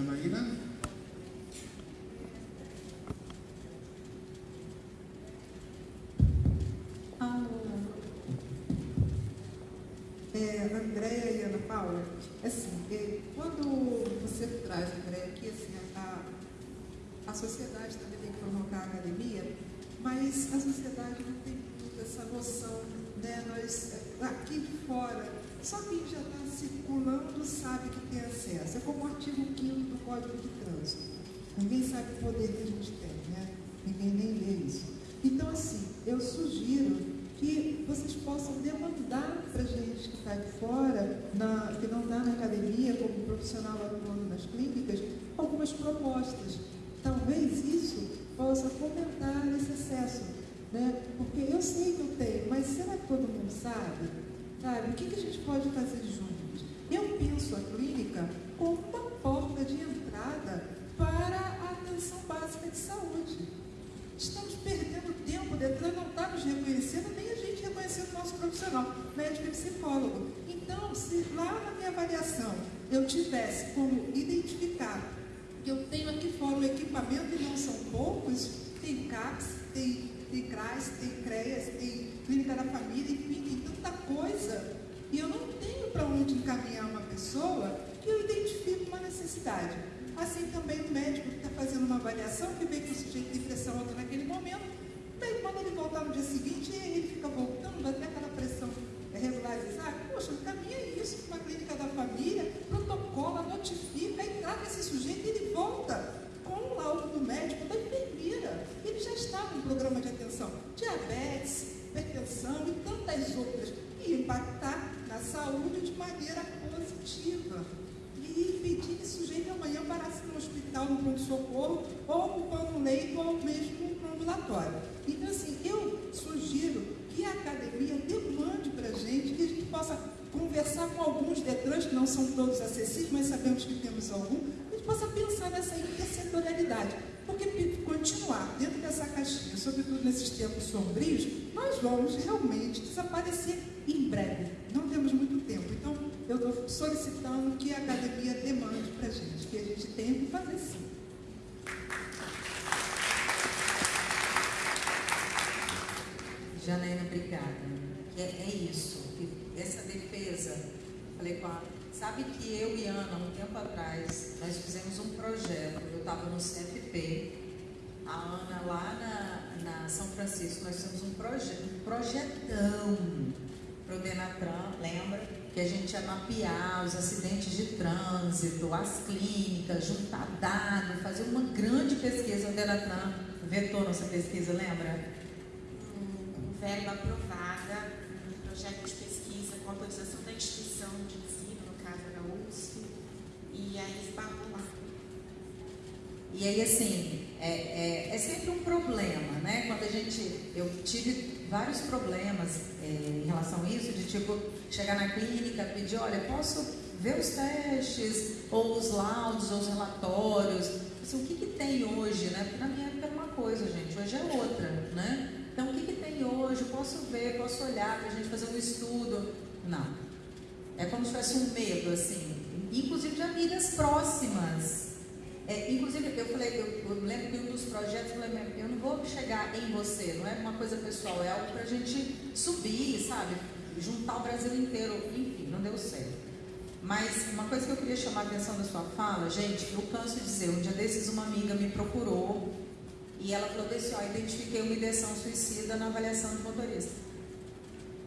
Janaína? É, Andréia e Ana Paula, assim, é, quando você traz, Andréia, aqui, assim, a, a sociedade também tem que provocar a academia, mas a sociedade não tem muito essa noção, né? Nós, aqui fora, só quem já está circulando sabe que tem acesso. É como o artigo 5 do Código de Trânsito. Ninguém sabe o poder que a gente tem, né? ninguém nem lê isso. Então, assim, eu sugiro que vocês possam demandar para gente que está de fora, na, que não está na academia, como profissional atuando nas clínicas, algumas propostas. Talvez isso possa fomentar esse excesso. Né? Porque eu sei que eu tenho, mas será que todo mundo sabe? Sabe? O que, que a gente pode fazer juntos? Eu penso a clínica como uma porta de entrada para a atenção básica de saúde. Estamos perdendo tempo, o Detran não está nos reconhecendo, nem a gente reconhecendo o nosso profissional, médico e psicólogo. Então, se lá na minha avaliação eu tivesse como identificar que eu tenho aqui fora um equipamento e não são poucos, tem CAPS, tem, tem CRAS, tem CREAS, tem Clínica da Família, enfim, tem tanta coisa. E eu não tenho para onde encaminhar uma pessoa que eu identifico uma necessidade. Assim também o médico que está fazendo uma avaliação, que vê que o sujeito tem pressão alta naquele momento, daí quando ele voltar no dia seguinte, ele fica voltando até aquela pressão regularizar, poxa, caminha isso para a clínica da família, protocola, notifica e trata esse sujeito e ele volta com o laudo do médico, da enfermeira. Ele já estava no programa de atenção. Diabetes, hipertensão e tantas outras. E impactar na saúde de maneira positiva. E impedir que esse sujeito amanhã parasse no hospital, no pronto-socorro, ou ocupando um leito, ou mesmo no ambulatório. Então, assim, eu sugiro que a academia demande para a gente, que a gente possa conversar com alguns Detrans, que não são todos acessíveis, mas sabemos que temos algum, a gente possa pensar nessa intersetorialidade. Porque continuar dentro dessa caixinha, sobretudo nesses tempos sombrios, nós vamos realmente desaparecer em breve. Não temos muito tempo. Então, eu estou solicitando que a academia demande para a gente, que a gente tenha que fazer sim. Obrigada. É, é isso, essa defesa, falei com a. Sabe que eu e Ana, um tempo atrás, nós fizemos um projeto, eu estava no CFP, a Ana lá na, na São Francisco, nós fizemos um, proje um projetão para o Denatran, lembra? Que a gente ia mapear os acidentes de trânsito, as clínicas, juntar dados, fazer uma grande pesquisa. O Denatran vetou nossa pesquisa, lembra? Verba aprovada, um projeto de pesquisa com autorização da instituição de ensino, no caso era USP, e aí esbarrou lá. E aí, assim, é, é, é, sempre um problema, né? Quando a gente. Eu tive vários problemas é, em relação a isso, de tipo, chegar na clínica, pedir, olha, posso ver os testes, ou os laudos, ou os relatórios. Assim, o que, que tem hoje, né? Porque na minha época era uma coisa, gente, hoje é outra, né? Então, o que, que tem hoje? Posso ver, posso olhar para a gente fazer um estudo? Não. É como se tivesse um medo, assim. Inclusive de amigas próximas. É, inclusive, eu falei, eu, eu, lembro que um dos projetos, eu eu não vou chegar em você, não é uma coisa pessoal, é algo para a gente subir, sabe? Juntar o Brasil inteiro. Enfim, não deu certo. Mas uma coisa que eu queria chamar a atenção da sua fala, gente, eu canso de dizer, um dia desses uma amiga me procurou e ela falou assim, ó, identifiquei uma ideação suicida na avaliação de motorista.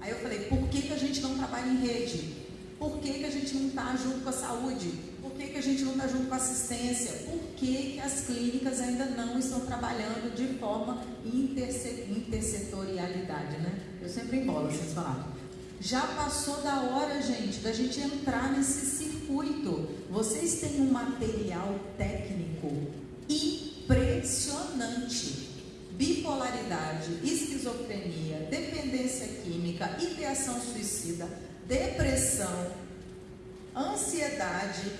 Aí eu falei, por que, que a gente não trabalha em rede? Por que, que a gente não está junto com a saúde? Por que, que a gente não está junto com a assistência? Por que, que as clínicas ainda não estão trabalhando de forma intersetorialidade, né? Eu sempre embolo vocês falaram. Já passou da hora, gente, da gente entrar nesse circuito. Vocês têm um material técnico e impressionante. Bipolaridade, esquizofrenia, dependência química, ideação suicida, depressão, ansiedade.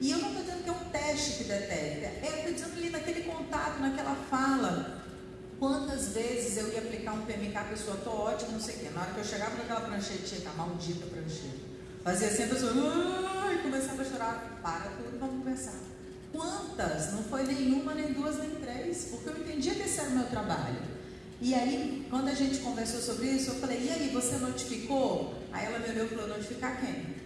E eu não estou dizendo que é um teste que detecta, é, eu estou dizendo ali naquele contato, naquela fala. Quantas vezes eu ia aplicar um PMK, a pessoa, estou ótimo, não sei o quê. Na hora que eu chegava naquela pranchetinha, a maldita prancheta, fazia assim, a pessoa, começava a chorar. Para tudo, vamos conversar. Quantas? Não foi nenhuma, nem duas, nem três, porque eu entendia que esse era o meu trabalho. E aí, quando a gente conversou sobre isso, eu falei, e aí, você notificou? Aí ela me olhou e falou, notificar quem?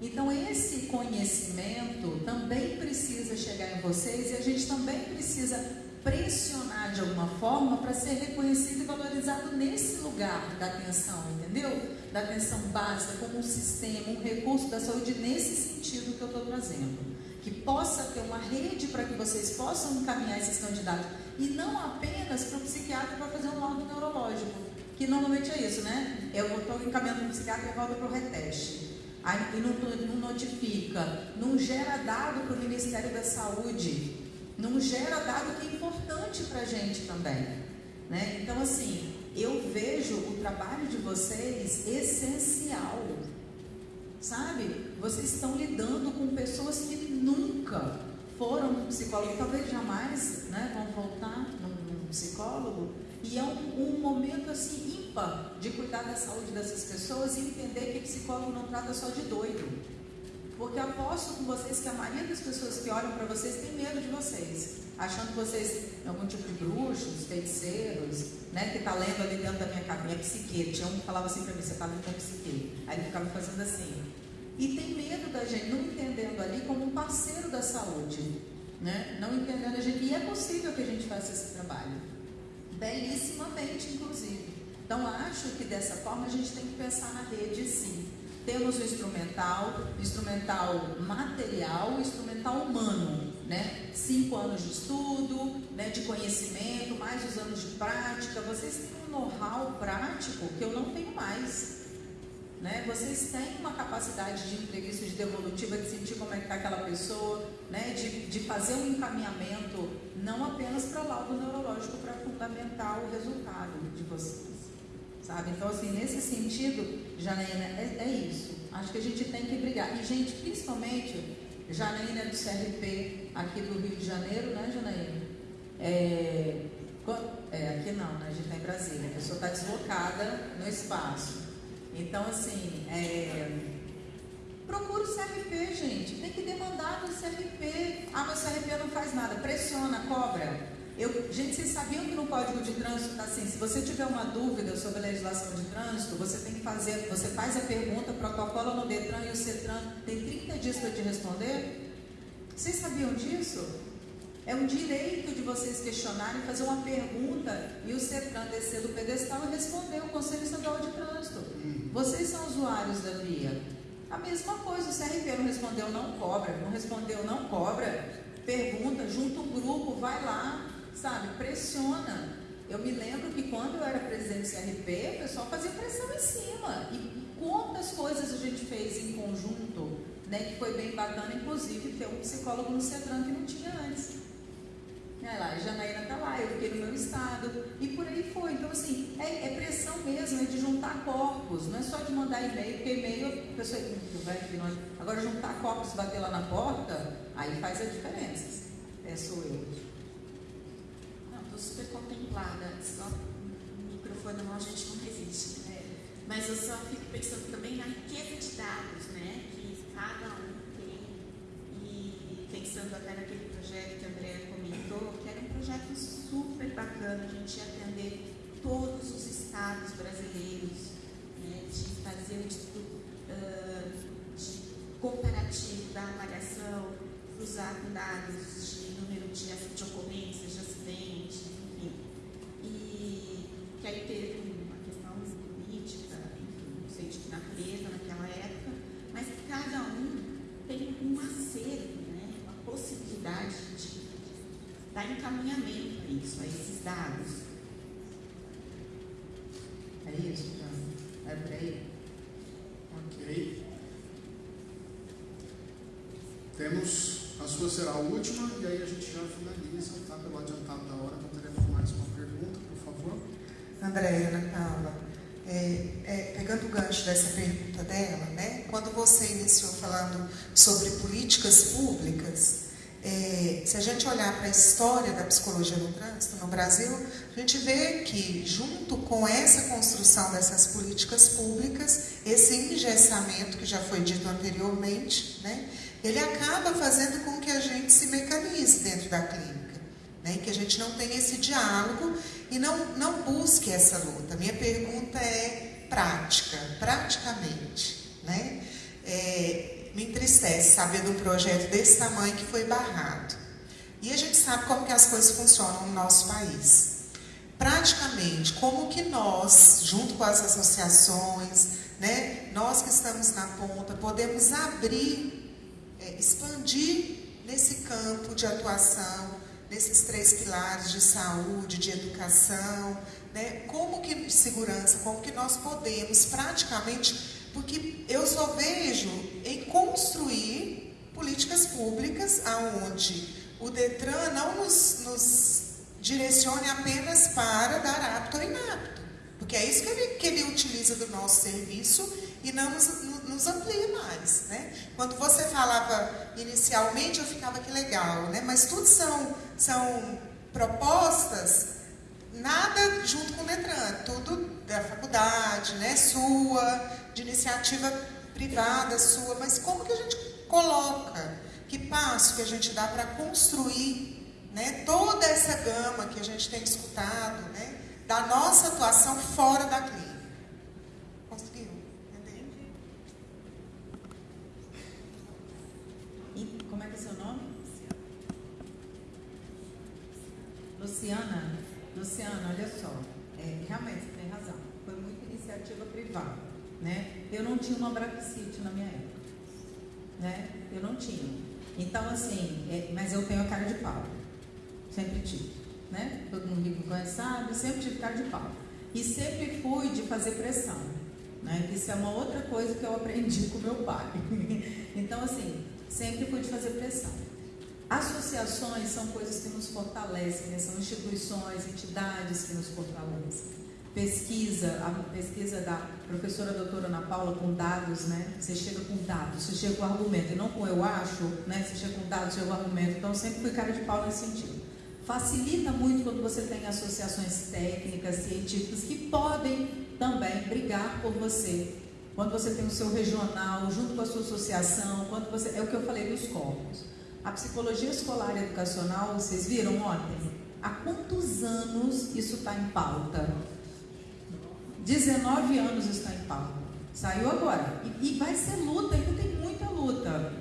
Então, esse conhecimento também precisa chegar em vocês e a gente também precisa pressionar de alguma forma para ser reconhecido e valorizado nesse lugar da atenção, entendeu? Da atenção básica, como um sistema, um recurso da saúde, nesse sentido que eu estou trazendo que possa ter uma rede para que vocês possam encaminhar esses candidatos. e não apenas para o psiquiatra para fazer um laudo neurológico, que normalmente é isso, né? Eu estou encaminhando para o psiquiatra e volta para o reteste. Aí e não, não notifica, não gera dado para o Ministério da Saúde, não gera dado que é importante para a gente também. Né? Então, assim, eu vejo o trabalho de vocês essencial. Sabe? Vocês estão lidando com pessoas que nunca foram no psicólogo, talvez jamais né, vão voltar num, psicólogo. E é um, um, momento assim ímpar de cuidar da saúde dessas pessoas e entender que psicólogo não trata só de doido. Porque aposto com vocês que a maioria das pessoas que olham para vocês tem medo de vocês, achando que vocês algum tipo de bruxos, feiticeiros, né, que está lendo ali dentro da minha, minha psique. Tinha um que falava assim para mim, você está lendo minha psique. Aí ele ficava fazendo assim. E tem medo da gente, não entendendo ali como um parceiro da saúde, né? não entendendo a gente. E é possível que a gente faça esse trabalho, belíssimamente, inclusive. Então, acho que dessa forma a gente tem que pensar na rede, sim. Temos o instrumental, instrumental material, instrumental humano, né? Cinco anos de estudo, né? de conhecimento, mais os anos de prática. Vocês têm um know-how prático que eu não tenho mais. Né? Vocês têm uma capacidade de entrevista, de devolutiva, de sentir como é que está aquela pessoa, né? de, de fazer um encaminhamento, não apenas para o laudo neurológico, para fundamentar o resultado de vocês. Sabe? Então, assim, nesse sentido, Janaína, é, é isso. Acho que a gente tem que brigar. E, gente, principalmente, Janaína é do CRP aqui do Rio de Janeiro, né, Janaína? É, é, aqui não, né? A gente está em Brasília. A pessoa está deslocada no espaço. Então, assim, é, procura o CRP, gente. Tem que demandar no CRP. Ah, mas o CRP não faz nada. Pressiona, cobra. Eu, gente, vocês sabiam que no Código de Trânsito está assim, se você tiver uma dúvida sobre a legislação de trânsito, você tem que fazer, você faz a pergunta, protocola no Detran e o CETRAN tem 30 dias para te responder? Vocês sabiam disso? É um direito de vocês questionarem, fazer uma pergunta e o CETRAN descer do pedestal e responder o Conselho Estadual de Trânsito. Vocês são usuários da via. A mesma coisa, o CRP não respondeu, não cobra. Não respondeu, não cobra. Pergunta, junta um grupo, vai lá, sabe? Pressiona. Eu me lembro que quando eu era presidente do CRP, o pessoal fazia pressão em cima. E quantas coisas a gente fez em conjunto, né? Que foi bem bacana, inclusive ter um psicólogo no CETRAN que não tinha antes. É lá, Janaína está lá, eu fiquei no meu estado, e por aí foi. Então, assim, é, é, pressão mesmo, é de juntar corpos, não é só de mandar e-mail, porque e-mail a pessoa vai Agora, juntar corpos, bater lá na porta, aí faz a diferença. É, sou eu. Não, estou super contemplada, só o microfone não, a gente não resiste. Né? Mas eu só fico pensando também na riqueza de dados, né, que cada um tem, e pensando até naquele projeto que a Andrea comentou, que era um projeto super bacana, a gente ia atender todos os estados brasileiros, né, de fazer o estudo uh, de comparativo da avaliação, cruzar com dados de número de, de ocorrências, de acidentes, enfim. E que aí teve uma questão política, enfim, não sei de que natureza naquela época, mas cada um tem um acervo, né, uma possibilidade de dar encaminhamento a isso, a esses dados. É isso, então. É por aí. Ok. Temos, a sua será a última, e aí a gente já finaliza, tá? Pelo adiantado da hora, não teremos mais uma pergunta, por favor. Andréia, Ana Paula, é, é, pegando o gancho dessa pergunta dela, né? Quando você iniciou falando sobre políticas públicas, é, se a gente olhar para a história da psicologia no trânsito no Brasil, a gente vê que, junto com essa construção dessas políticas públicas, esse engessamento que já foi dito anteriormente, né, ele acaba fazendo com que a gente se mecanize dentro da clínica, né, que a gente não tenha esse diálogo e não, não busque essa luta. Minha pergunta é prática, praticamente. Né? É, me entristece saber do projeto desse tamanho que foi barrado. E a gente sabe como que as coisas funcionam no nosso país. Praticamente, como que nós, junto com as associações, né, nós que estamos na ponta, podemos abrir, é, expandir nesse campo de atuação nesses três pilares de saúde, de educação, né? Como que segurança, como que nós podemos praticamente, porque eu só vejo em construir políticas públicas aonde o Detran não nos, nos direcione apenas para dar apto ou inapto, porque é isso que ele, que ele utiliza do nosso serviço e não nos, nos amplia mais. Né? Quando você falava inicialmente, eu ficava que legal, né? mas tudo são, são propostas, nada junto com o Detran, tudo da faculdade, né? sua, de iniciativa privada sua, mas como que a gente coloca, que passo que a gente dá para construir né, toda essa gama que a gente tem escutado né, da nossa atuação fora da clínica? Luciana, Luciana, olha só, é, realmente você tem razão. Foi muita iniciativa privada, né? Eu não tinha uma Brapsite na minha época, né? Eu não tinha. Então assim, é, mas eu tenho a cara de pau, sempre tive, né? Todo mundo que me conhece sabe, sempre tive cara de pau e sempre fui de fazer pressão, né? Isso é uma outra coisa que eu aprendi com meu pai. então assim, sempre fui de fazer pressão. Associações são coisas que nos fortalecem, né? são instituições, entidades que nos fortalecem. Pesquisa, a pesquisa da professora doutora Ana Paula com dados, né? Você chega com dados, você chega com argumento, e não com eu acho, né? Você chega com dados, chega com argumento. Então, sempre fui cara de pau nesse sentido. Facilita muito quando você tem associações técnicas, científicas, que podem também brigar por você. Quando você tem o seu regional, junto com a sua associação, quando você. É o que eu falei dos corpos. A psicologia escolar e educacional, vocês viram ontem? Há quantos anos isso está em pauta? 19 anos está em pauta. Saiu agora. E, e, vai ser luta, ainda tem muita luta.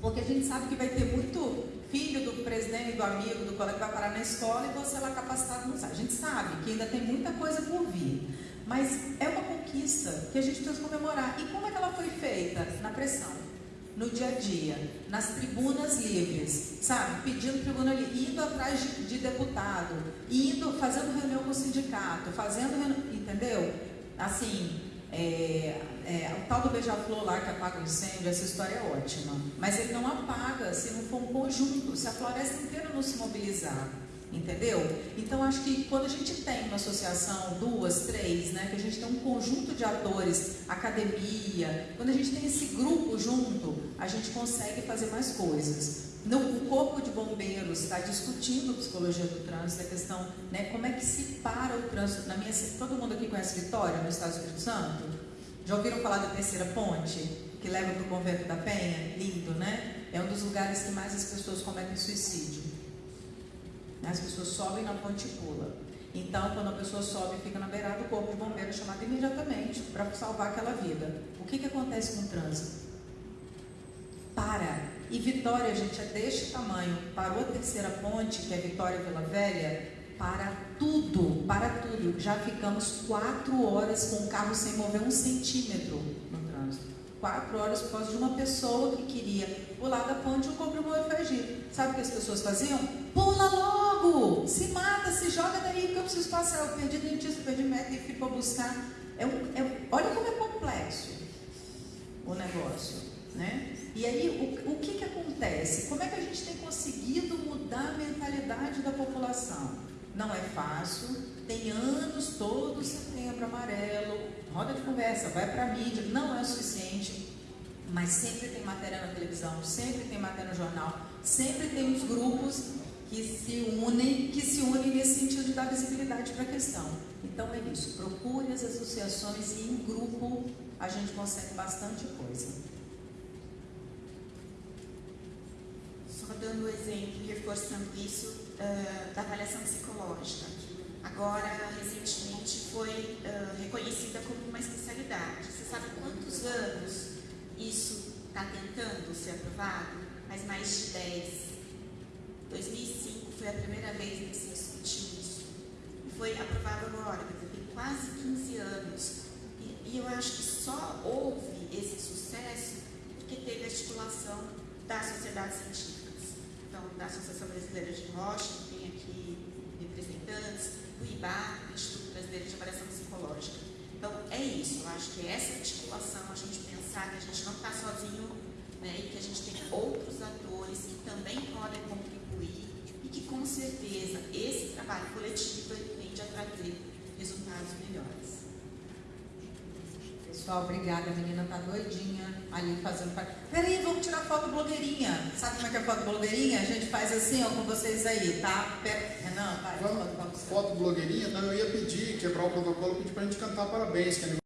Porque a gente sabe que vai ter muito filho do presidente, do amigo, do colega que vai parar na escola e você lá capacitado não sabe. A gente sabe que ainda tem muita coisa por vir. Mas é uma conquista que a gente precisa comemorar. E como é que ela foi feita? Na pressão no dia a dia, nas tribunas livres, sabe? Pedindo tribuna livre, indo atrás de, de deputado, indo, fazendo reunião com o sindicato, fazendo reunião, entendeu? Assim, é, é, o tal do beija-flor lá que apaga o incêndio, essa história é ótima. Mas ele não apaga se não for um conjunto, se a floresta inteira não se mobilizar. Entendeu? Então acho que quando a gente tem uma associação, duas, três, né, que a gente tem um conjunto de atores, academia, quando a gente tem esse grupo junto, a gente consegue fazer mais coisas. No, o corpo de bombeiros está discutindo psicologia do trânsito, a questão, né, como é que se para o trânsito. Na minha, todo mundo aqui conhece Vitória, no Estado do Espírito Santo? Já ouviram falar da terceira ponte que leva para o convento da Penha? Lindo, né? É um dos lugares que mais as pessoas cometem suicídio. As pessoas sobem na ponte e pulam. Então, quando a pessoa sobe e fica na beirada, o corpo de bombeiro é chamado imediatamente para salvar aquela vida. O que, que acontece com o trânsito? Para. E Vitória, gente, é deste tamanho. Parou a terceira ponte, que é Vitória Vila Velha, para tudo, para tudo. Já ficamos quatro horas com o carro sem mover um centímetro no trânsito. Quatro horas por causa de uma pessoa que queria pular da ponte e o corpo de bombeiro foi agir. Sabe o que as pessoas faziam? Pula logo! Se mata, se joga daí, porque eu preciso passar. Eu perdi dentista, perdi médico fui para buscar. É um, é, olha como é complexo o negócio. Né? E aí, o, o que, que acontece? Como é que a gente tem conseguido mudar a mentalidade da população? Não é fácil, tem anos todos setembro amarelo, roda de conversa, vai para a mídia, não é o suficiente, mas sempre tem matéria na televisão, sempre tem matéria no jornal, sempre tem os grupos que se unem, que se unem nesse sentido de dar visibilidade para a questão. Então é isso, procure as associações e em grupo a gente consegue bastante coisa. Só dando um exemplo e reforçando isso uh, da avaliação psicológica. Agora, recentemente, foi uh, reconhecida como uma especialidade. Você sabe quantos anos isso está tentando ser aprovado? Faz mais de 10 2005 foi a primeira vez que se discutiu isso. E foi aprovado agora, quer tem quase 15 anos. E, e eu acho que só houve esse sucesso porque teve a estipulação das sociedades científicas. então, da Associação Brasileira de Rocha, que tem aqui representantes, do IBAR, Instituto Brasileiro de Avaliação Psicológica. Então, é isso, eu acho que essa articulação, a gente pensar que a gente não está sozinho né, e que a gente tem outros atores que também podem contribuir e que, com certeza, esse trabalho coletivo tende a trazer resultados melhores. Pessoal, obrigada. A menina tá doidinha ali fazendo. Peraí, vamos tirar foto blogueirinha. Sabe como é que é foto blogueirinha? A gente faz assim, ó, com vocês aí, tá? Pera... Renan, vai, Vamos, foto, blogueirinha, então eu ia pedir, quebrar o protocolo, pedir para a gente cantar parabéns, que é